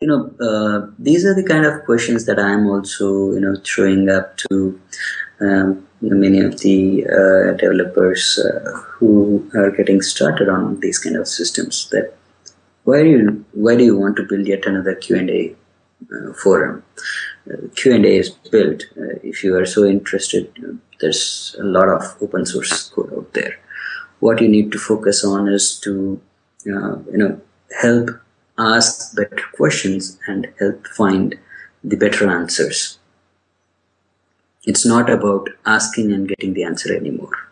you know, uh, these are the kind of questions that I'm also, you know, throwing up to um, many of the uh, developers uh, who are getting started on these kind of systems. That why do you why do you want to build yet another Q and A uh, forum? Uh, Q and A is built. Uh, if you are so interested, there's a lot of open source code out there. What you need to focus on is to you know help ask better questions and help find the better answers. It's not about asking and getting the answer anymore.